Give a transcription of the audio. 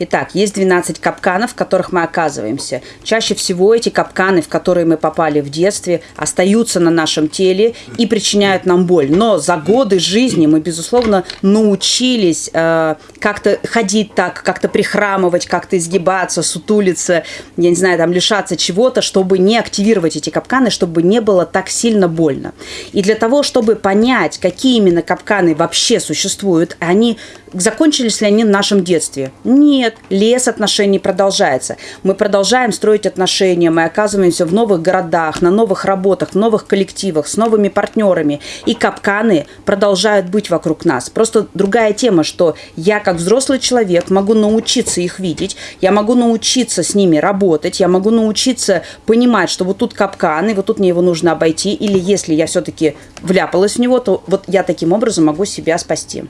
Итак, есть 12 капканов, в которых мы оказываемся. Чаще всего эти капканы, в которые мы попали в детстве, остаются на нашем теле и причиняют нам боль. Но за годы жизни мы, безусловно, научились э, как-то ходить так, как-то прихрамывать, как-то изгибаться, сутулиться, я не знаю, там лишаться чего-то, чтобы не активировать эти капканы, чтобы не было так сильно больно. И для того, чтобы понять, какие именно капканы вообще существуют, они закончились ли они в нашем детстве? Нет, лес отношений продолжается. Мы продолжаем строить отношения, мы оказываемся в новых городах, на новых работах, в новых коллективах, с новыми партнерами. И капканы продолжают быть вокруг нас. Просто другая тема, что я как взрослый человек могу научиться их видеть, я могу научиться с ними работать, я могу научиться понимать, что вот тут капкан, и вот тут мне его нужно обойти, или если я все-таки вляпалась в него, то вот я таким образом могу себя спасти.